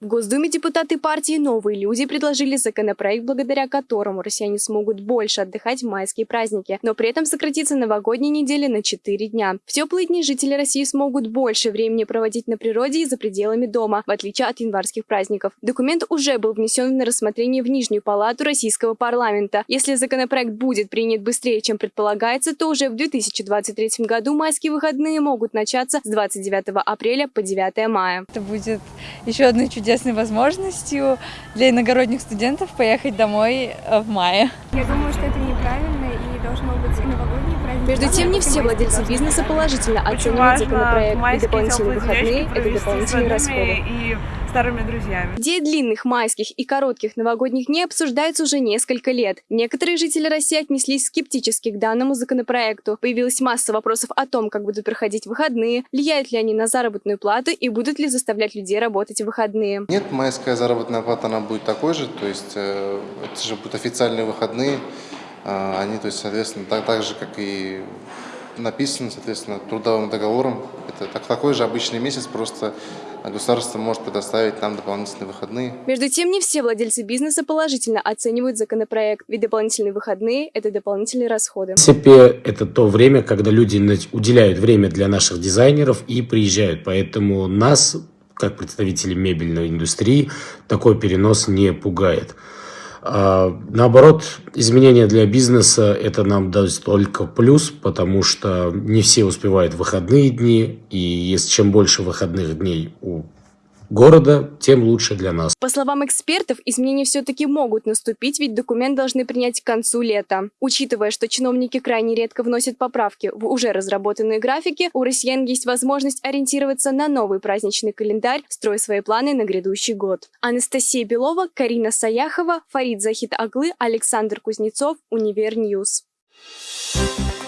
В Госдуме депутаты партии «Новые люди» предложили законопроект, благодаря которому россияне смогут больше отдыхать в майские праздники, но при этом сократится новогодняя неделя на 4 дня. В теплые дни жители России смогут больше времени проводить на природе и за пределами дома, в отличие от январских праздников. Документ уже был внесен на рассмотрение в Нижнюю палату российского парламента. Если законопроект будет принят быстрее, чем предполагается, то уже в 2023 году майские выходные могут начаться с 29 апреля по 9 мая. Это будет еще одной чудесной возможностью для иногородних студентов поехать домой э, в мае. Я думаю, что это неправильно Между тем, не все владельцы бизнеса положительно оценивают законопроект. И дополнительные выходные – это дополнительные расходы. И старыми друзьями. Идея длинных майских и коротких новогодних дней обсуждается уже несколько лет. Некоторые жители России отнеслись скептически к данному законопроекту. Появилась масса вопросов о том, как будут проходить выходные, влияют ли они на заработную плату и будут ли заставлять людей работать в выходные. Нет, майская заработная плата, она будет такой же, то есть э, это же будут официальные выходные, они, то есть, соответственно, так, так же, как и написано, соответственно, трудовым договором. Это так, такой же обычный месяц, просто государство может предоставить нам дополнительные выходные. Между тем, не все владельцы бизнеса положительно оценивают законопроект, ведь дополнительные выходные – это дополнительные расходы. В принципе, это то время, когда люди уделяют время для наших дизайнеров и приезжают. Поэтому нас, как представители мебельной индустрии, такой перенос не пугает. А, наоборот, изменения для бизнеса это нам даст только плюс, потому что не все успевают выходные дни, и если чем больше выходных дней у города, тем лучше для нас. По словам экспертов, изменения все-таки могут наступить, ведь документ должны принять к концу лета. Учитывая, что чиновники крайне редко вносят поправки в уже разработанные графики, у россиян есть возможность ориентироваться на новый праздничный календарь, строя свои планы на грядущий год. Анастасия Белова, Карина Саяхова, Фарид Захид Аглы, Александр Кузнецов, Универ News. Thank you